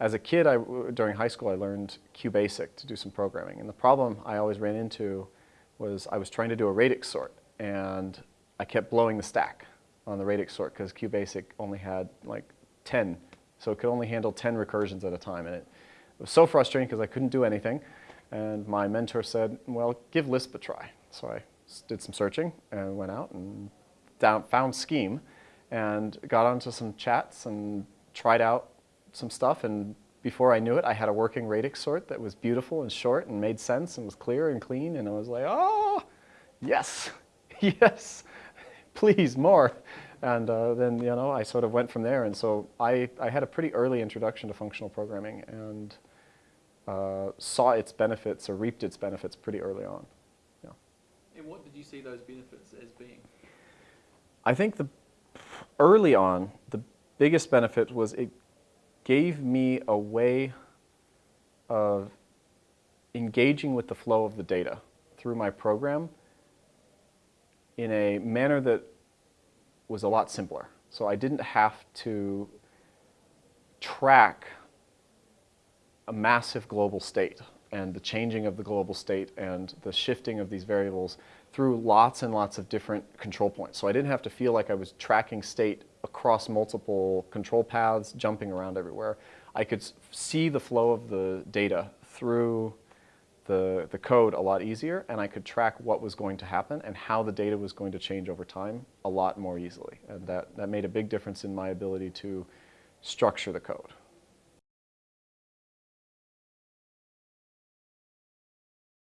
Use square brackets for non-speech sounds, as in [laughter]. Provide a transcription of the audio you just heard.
as a kid, I, during high school, I learned QBasic to do some programming. And the problem I always ran into was I was trying to do a radix sort, and I kept blowing the stack on the radix sort because QBasic only had like 10. So it could only handle 10 recursions at a time. And it, was so frustrating because I couldn't do anything. And my mentor said, well, give Lisp a try. So I did some searching and went out and down, found Scheme and got onto some chats and tried out some stuff. And before I knew it, I had a working radix sort that was beautiful and short and made sense and was clear and clean. And I was like, oh, yes, [laughs] yes, please, more. And uh, then, you know, I sort of went from there. And so I, I had a pretty early introduction to functional programming and uh, saw its benefits or reaped its benefits pretty early on. Yeah. And what did you see those benefits as being? I think the early on, the biggest benefit was it gave me a way of engaging with the flow of the data through my program in a manner that was a lot simpler. So I didn't have to track a massive global state and the changing of the global state and the shifting of these variables through lots and lots of different control points. So I didn't have to feel like I was tracking state across multiple control paths, jumping around everywhere. I could see the flow of the data through the, the code a lot easier and I could track what was going to happen and how the data was going to change over time a lot more easily. And that, that made a big difference in my ability to structure the code.